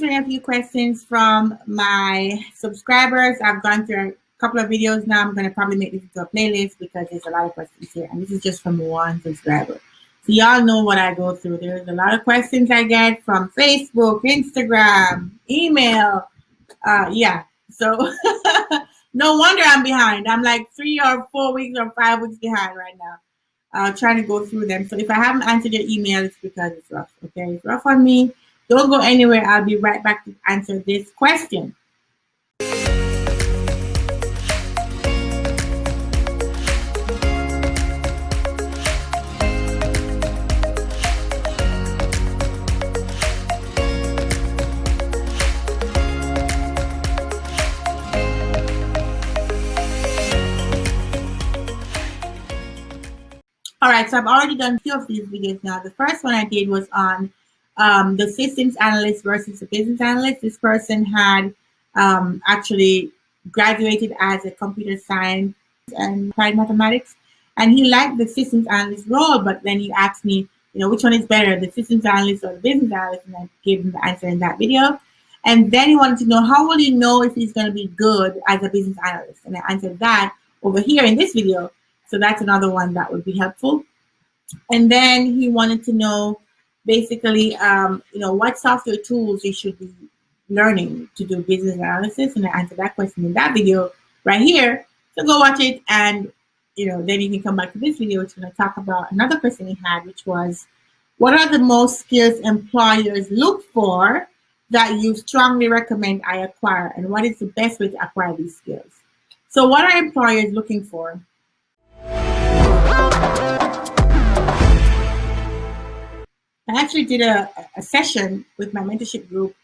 answering a few questions from my subscribers. I've gone through a couple of videos now. I'm going to probably make this into a playlist because there's a lot of questions here. And this is just from one subscriber. So y'all know what I go through. There's a lot of questions I get from Facebook, Instagram, email. Uh, yeah. So no wonder I'm behind. I'm like three or four weeks or five weeks behind right now. Uh, trying to go through them. So if I haven't answered your email, it's because it's rough. Okay, it's rough on me. Don't go anywhere. I'll be right back to answer this question. All right, so I've already done two of these videos now. The first one I did was on um, the systems analyst versus the business analyst. This person had um, actually graduated as a computer science and applied mathematics. And he liked the systems analyst role, but then he asked me, you know, which one is better, the systems analyst or the business analyst? And I gave him the answer in that video. And then he wanted to know, how will you know if he's going to be good as a business analyst? And I answered that over here in this video. So that's another one that would be helpful. And then he wanted to know basically, um, you know, what software tools you should be learning to do business analysis. And I answered that question in that video right here. So go watch it and, you know, then you can come back to this video, which is going to talk about another question he had, which was, what are the most skills employers look for that you strongly recommend I acquire? And what is the best way to acquire these skills? So what are employers looking for? I actually did a, a session with my mentorship group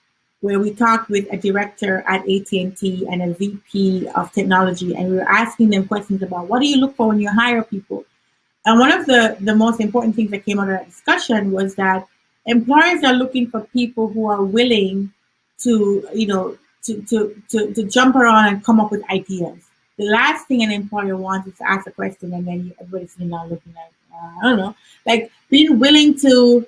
where we talked with a director at AT&T and a VP of technology, and we were asking them questions about what do you look for when you hire people? And one of the, the most important things that came out of that discussion was that employers are looking for people who are willing to, you know, to, to, to, to jump around and come up with ideas. The last thing an employer wants is to ask a question and then everybody's looking like, uh, I don't know, like being willing to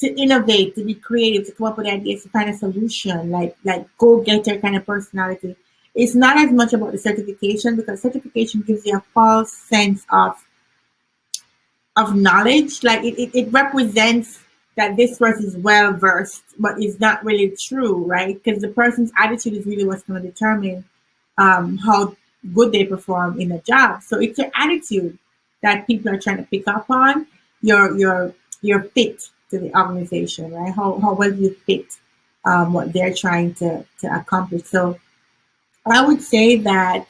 to innovate, to be creative, to come up with ideas, to find a solution, like like go-getter kind of personality. It's not as much about the certification because certification gives you a false sense of of knowledge. Like it, it, it represents that this person is well versed, but it's not really true, right? Because the person's attitude is really what's to determine um, how good they perform in the job. So it's your attitude that people are trying to pick up on, your your your fit, to the organization, right? How, how well you fit um, what they're trying to, to accomplish. So I would say that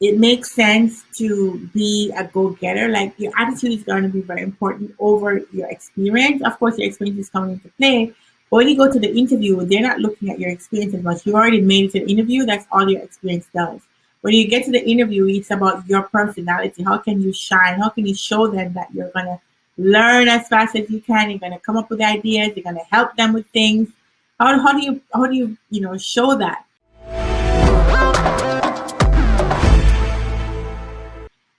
it makes sense to be a go-getter. Like your attitude is going to be very important over your experience. Of course, your experience is coming into play. But when you go to the interview, they're not looking at your experience as much. You already made it to the interview. That's all your experience does. When you get to the interview, it's about your personality. How can you shine? How can you show them that you're going to learn as fast as you can. You're going to come up with ideas. You're going to help them with things. How, how do you how do you you know show that?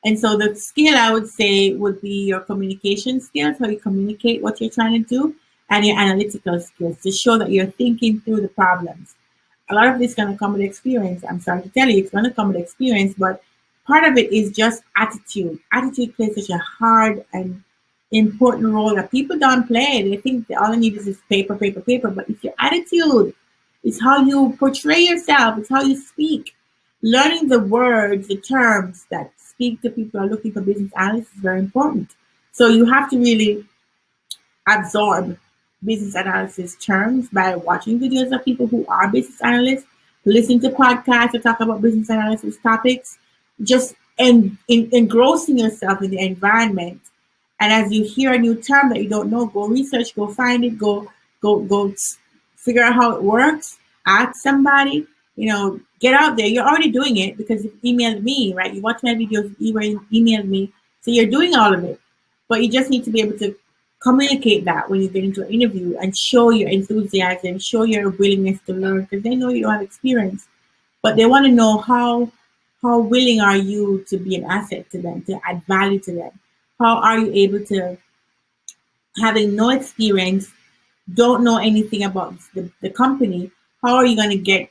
And so the skill I would say would be your communication skills, how you communicate what you're trying to do, and your analytical skills to show that you're thinking through the problems. A lot of this is going to come with experience. I'm sorry to tell you, it's going to come with experience, but part of it is just attitude. Attitude plays such a hard and important role that people don't play. They think all they need is this paper, paper, paper. But it's your attitude. It's how you portray yourself. It's how you speak. Learning the words, the terms that speak to people are looking for business analysts is very important. So you have to really absorb business analysis terms by watching videos of people who are business analysts, listen to podcasts that talk about business analysis topics, just en engrossing yourself in the environment and as you hear a new term that you don't know, go research, go find it, go go go figure out how it works. Ask somebody. You know, get out there. You're already doing it because you emailed me, right? You watch my videos, you emailed me, so you're doing all of it. But you just need to be able to communicate that when you get into an interview and show your enthusiasm, show your willingness to learn because they know you don't have experience, but they want to know how how willing are you to be an asset to them, to add value to them how are you able to, having no experience, don't know anything about the, the company, how are you going to get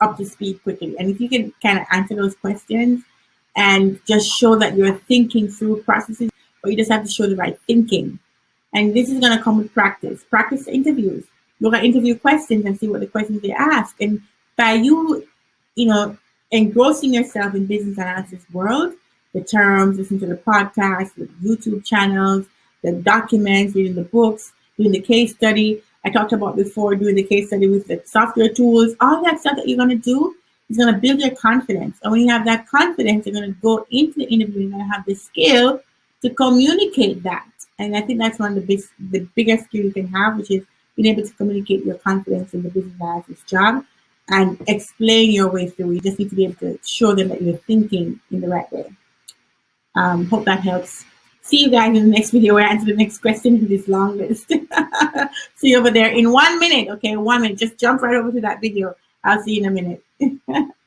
up to speed quickly? And if you can kind of answer those questions and just show that you're thinking through processes, or you just have to show the right thinking. And this is going to come with practice. Practice interviews. Look at interview questions and see what the questions they ask. And by you, you know, engrossing yourself in business analysis world, the terms, listen to the podcast, the YouTube channels, the documents, reading the books, doing the case study. I talked about before doing the case study with the software tools, all that stuff that you're going to do is going to build your confidence. And when you have that confidence, you're going to go into the interview, to have the skill to communicate that. And I think that's one of the big, the biggest skill you can have, which is being able to communicate your confidence in the business analysis job and explain your way through. You just need to be able to show them that you're thinking in the right way. Um, hope that helps. See you guys in the next video where I answer the next question in this long list. see you over there in one minute. Okay, one minute. Just jump right over to that video. I'll see you in a minute.